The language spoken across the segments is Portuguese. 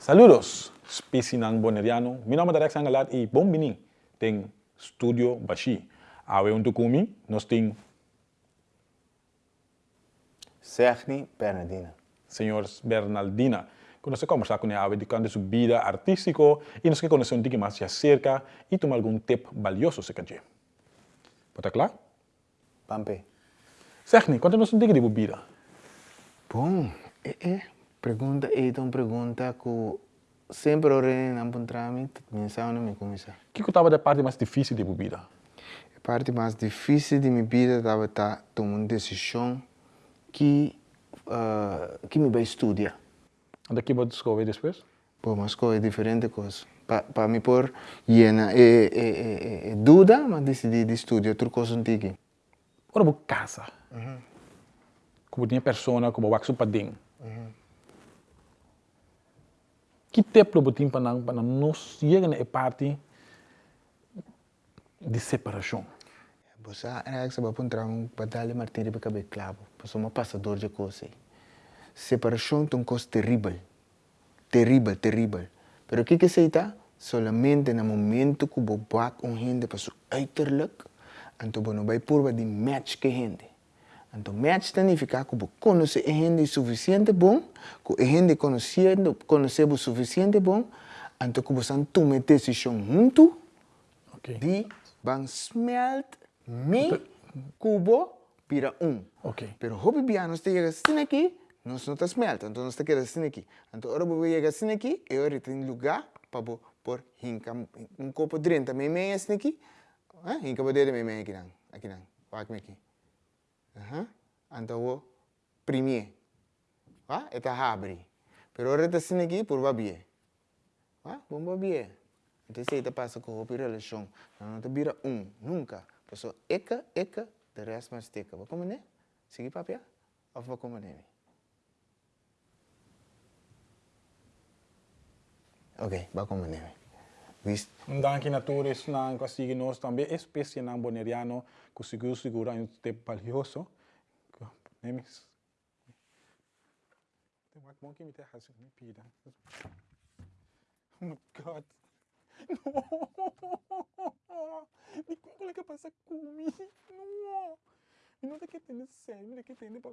Saludos, Spicinang Boneriano. Mi nome é Derek Sangalat e bom bini tem Studio Bashi. Awe um tukumi, nós tem Serni Bernardina. Senhor Bernardina. Quando você conversar com ela, de quando sua vida artística e nós quer conhecer um pouco mais de acerca e tomar algum tip valioso se quer. Pode claro? Pampe. Serni, quanto nós tem de vida? Bom, é, é. Pergunta uma pergunta que sempre orei na tramite, pensava não me começar. O que estava a parte mais difícil de vida? A parte mais difícil de minha vida estava tá tomando uma decisão que uh, que me vai estudar. E daqui você descobre depois? Pô, mas é diferente coisa. Para me pôr llena é, é, é, é, dúvida, mas decidi de estudar outra coisa antiga. Ora, casa. Uhum. Como tinha pessoa, como o para dentro. Tempo você tem para não chegar na parte de separação? Você é que você vai encontrar um batalha martírio para caber clavo, para um passador de coisas. Separação é uma coisa terrível, terrível, terrível. Mas o que que se está? Solamente no momento que você bate um gente para seu uiterlijk, então você vai por de match que gente. Então, match significa que você conhece a gente suficiente bom, que a gente conhece, conhece o suficiente bom, então que você toma decisão junto okay. de van smelt mi cubo para um. Okay. Pero hobby nós te chega assim aqui, nós não está smelt, então nós te queda assim aqui. Então ora você chega assim aqui, e ora tem lugar para hinca um copo de drink também meia assim aqui. Eh, hinca para dele meia aqui não, aqui não. Aqui. O primeiro, ah, é tá abre. Pero por babie. Ah, bom babie. Então se tá passa com o relação, não tá vira um, nunca. Pessoa eka eka, de resto mais teca. Vai como né? Seguir papel? Ou vai como né? Ok, vai como né? Visto? Danke natürlich nan kasigi nos também espécie nan boneriano conseguiu segurar um tempo valioso. Nemis. Tem uma mão que me terra assim, me pida. Oh my god. No. Me como que passa comigo? No. E não tem que entender sério, não tem que entender para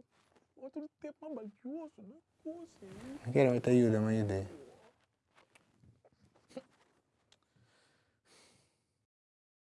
outro tempo mais valioso, não é coisa. Quero te ajuda, me ajuda.